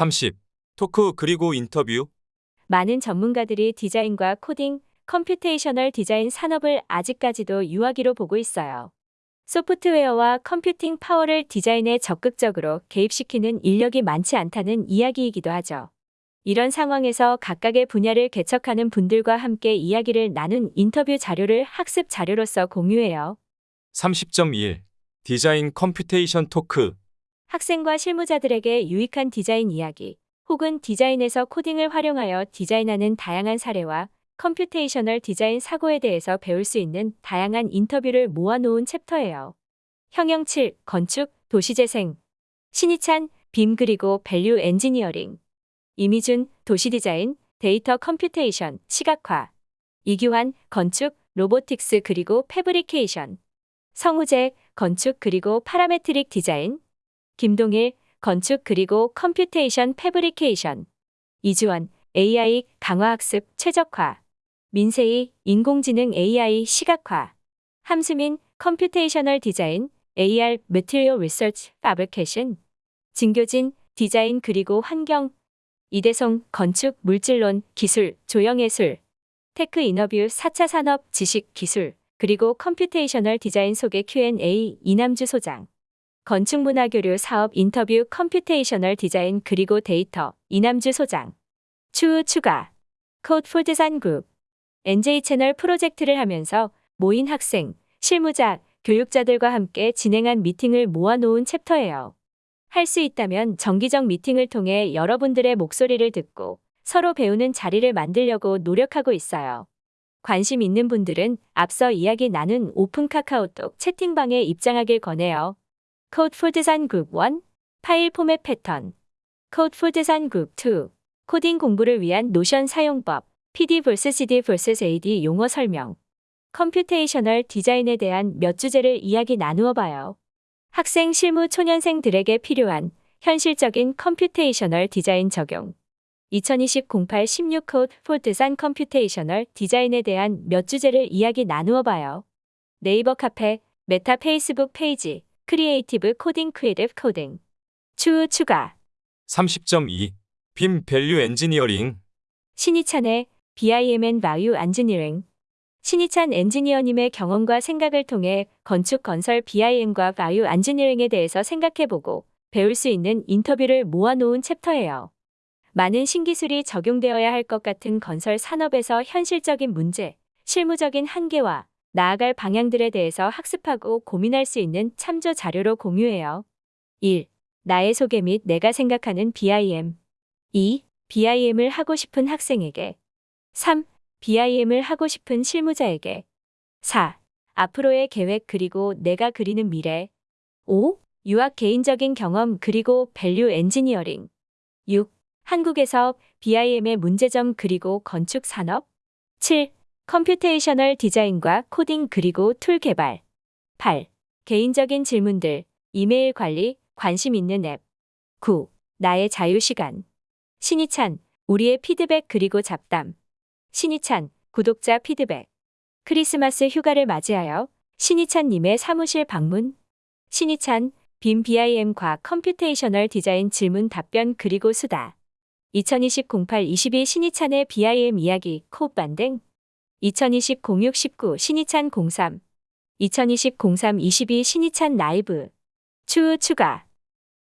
30. Talk 그리고 인터뷰. 많은 전문가들이 디자인과 코딩, computational 디자인 산업을 아직까지도 유아기로 보고 있어요. 소프트웨어와 computing power를 디자인에 적극적으로 개입시키는 인력이 많지 않다는 이야기이기도 하죠. 이런 상황에서 각각의 분야를 개척하는 분들과 함께 이야기를 나눈 인터뷰 자료를 학습 자료로서 공유해요. 30.1. 디자인 computation talk. 학생과 실무자들에게 유익한 디자인 이야기, 혹은 디자인에서 코딩을 활용하여 디자인하는 다양한 사례와 computational 디자인 사고에 대해서 배울 수 있는 다양한 인터뷰를 모아놓은 챕터예요. 형영 7, 건축, 도시재생. 신희찬, BIM 그리고 value engineering. 이미준, 도시디자인, 데이터 computation, 시각화. 이규환, 건축, robotics 그리고 fabrication. 성우재, 건축 그리고 parametric 디자인. 김동일, 건축 그리고 computation fabrication. 이주원, AI 강화학습 최적화. 민세희, 인공지능 AI 시각화. 함수민, computational 디자인, AR Material Research Fabrication. 진교진, 디자인 그리고 환경. 이대성, 건축, 물질론, 기술, 조형예술. Tech 인터뷰 4차 산업, 지식, 기술, 그리고 computational 디자인 속의 Q&A 이남주 소장. 건축문화 교류 사업 인터뷰 computational 디자인 그리고 데이터 이남주 소장. 추후 추가. Code for Design 그룹. NJ 채널 프로젝트를 하면서 모인 학생, 실무자, 교육자들과 함께 진행한 미팅을 모아놓은 챕터예요. 할 수 있다면 정기적 미팅을 통해 여러분들의 목소리를 듣고 서로 배우는 자리를 만들려고 노력하고 있어요. 관심 있는 분들은 앞서 이야기 나눈 오픈 카카오톡 채팅방에 입장하길 권해요. Code for Design 그룹 1 파일 포맷 패턴 Code for Design 그룹 2 코딩 공부를 위한 노션 사용법 PD vs CD vs AD 용어 설명 computational 디자인에 대한 몇 주제를 이야기 나누어 봐요. 학생 실무 초년생들에게 필요한 현실적인 computational 디자인 적용 2020-08-16 Code for Design computational 디자인에 대한 몇 주제를 이야기 나누어 봐요. 네이버 카페, 메타 페이스북 페이지, creative coding creative coding. 추후 추가. 30.2. BIM value engineering. 신희찬의 BIM and Value Engineering. 신희찬 엔지니어님의 경험과 생각을 통해 건축 건설 BIM과 Value Engineering에 대해서 생각해보고 배울 수 있는 인터뷰를 모아놓은 챕터예요. 많은 신기술이 적용되어야 할 것 같은 건설 산업에서 현실적인 문제, 실무적인 한계와 나아갈 방향들에 대해서 학습하고 고민할 수 있는 참조 자료로 공유해요. 1. 나의 소개 및 내가 생각하는 BIM. 2. BIM을 하고 싶은 학생에게. 3. BIM을 하고 싶은 실무자에게. 4. 앞으로의 계획 그리고 내가 그리는 미래. 5. 유학 개인적인 경험 그리고 value engineering. 6. 한국에서 BIM의 문제점 그리고 건축 산업. 7. computational 디자인과 코딩 그리고 툴 개발. 8. 개인적인 질문들, 이메일 관리, 관심 있는 앱. 9. 나의 자유시간. 신희찬, 우리의 피드백 그리고 잡담. 신희찬, 구독자 피드백. 크리스마스 휴가를 맞이하여 신희찬님의 사무실 방문. 신희찬, BIM BIM과 computational 디자인 질문 답변 그리고 수다. 2020-08-22 신희찬의 BIM 이야기 코업 반등. 2020-06-19 신희찬 03. 2020-03-22 신희찬 라이브. 추후 추가.